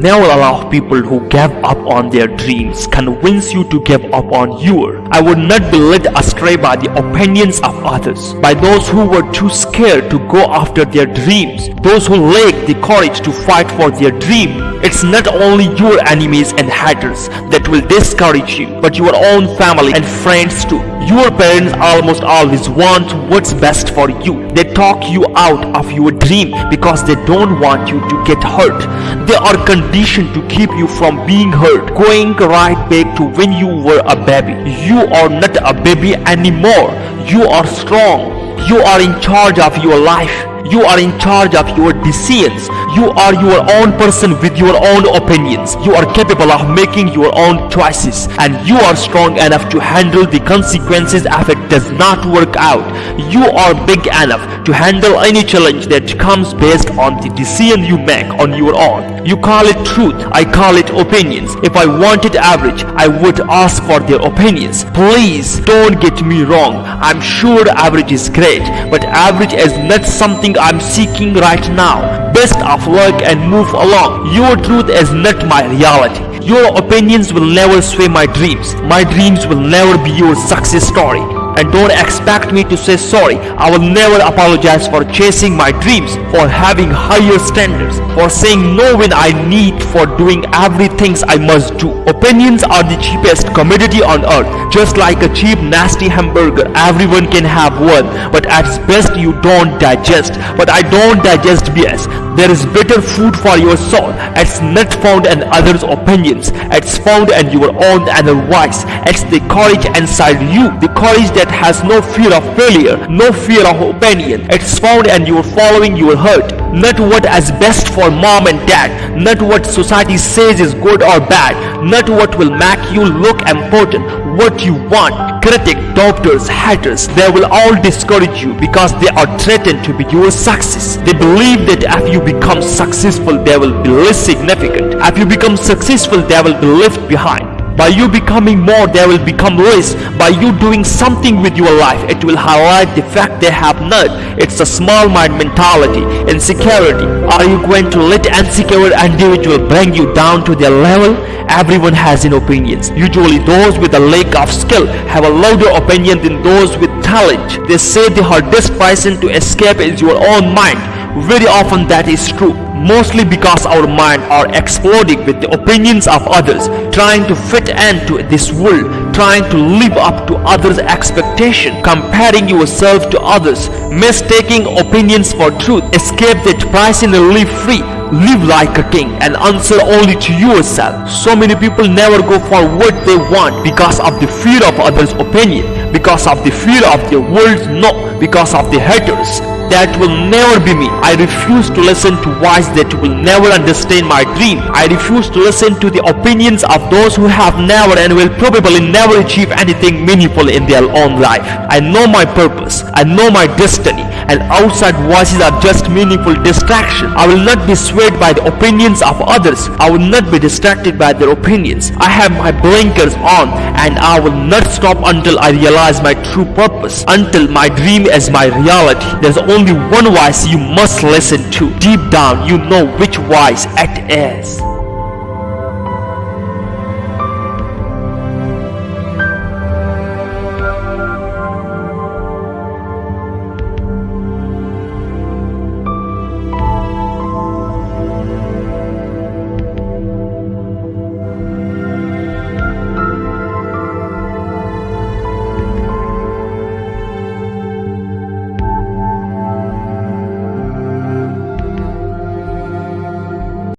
Never allow people who give up on their dreams convince you to give up on yours. I would not be led astray by the opinions of others, by those who were too scared to go after their dreams, those who lack the courage to fight for their dream. It's not only your enemies and haters that will discourage you, but your own family and friends too. Your parents almost always want what's best for you. They talk you out of your dream because they don't want you to get hurt. They are conditioned to keep you from being hurt, going right back to when you were a baby. You are not a baby anymore. You are strong. You are in charge of your life. You are in charge of your decisions. You are your own person with your own opinions. You are capable of making your own choices and you are strong enough to handle the consequences if it does not work out. You are big enough to handle any challenge that comes based on the decision you make on your own. You call it truth, I call it opinions. If I wanted average, I would ask for their opinions. Please don't get me wrong. I'm sure average is great, but average is not something I'm seeking right now. Best of luck and move along. Your truth is not my reality. Your opinions will never sway my dreams. My dreams will never be your success story and don't expect me to say sorry. I will never apologize for chasing my dreams, for having higher standards, for saying no when I need, for doing everything I must do. Opinions are the cheapest commodity on earth. Just like a cheap nasty hamburger, everyone can have one, but at best you don't digest. But I don't digest BS. There is better food for your soul. It's not found in others' opinions. It's found in your own inner voice. It's the courage inside you. The courage that has no fear of failure, no fear of opinion. It's found in your following your heart. Not what is best for mom and dad. Not what society says is good or bad. Not what will make you look important. What you want. Critic, doctors, haters, they will all discourage you because they are threatened to be your success. They believe that if you become successful, they will be less significant. If you become successful, they will be left behind. By you becoming more, they will become less. By you doing something with your life, it will highlight the fact they have not. It's a small mind mentality, insecurity. Are you going to let insecure individual bring you down to their level? Everyone has an opinions. Usually those with a lack of skill have a louder opinion than those with talent. They say the hardest person to escape is your own mind. Very often that is true mostly because our mind are exploding with the opinions of others trying to fit into this world trying to live up to others expectation comparing yourself to others mistaking opinions for truth escape that pricing and live free live like a king and answer only to yourself. So many people never go for what they want because of the fear of others opinion because of the fear of the world's no because of the haters that will never be me. I refuse to listen to voice that will never understand my dream. I refuse to listen to the opinions of those who have never and will probably never achieve anything meaningful in their own life. I know my purpose. I know my destiny and outside voices are just meaningful distraction. I will not be swayed by the opinions of others. I will not be distracted by their opinions. I have my blinkers on and I will not stop until I realize my true purpose. Until my dream is my reality. There's only one voice you must listen to. Deep down you know which voice it is.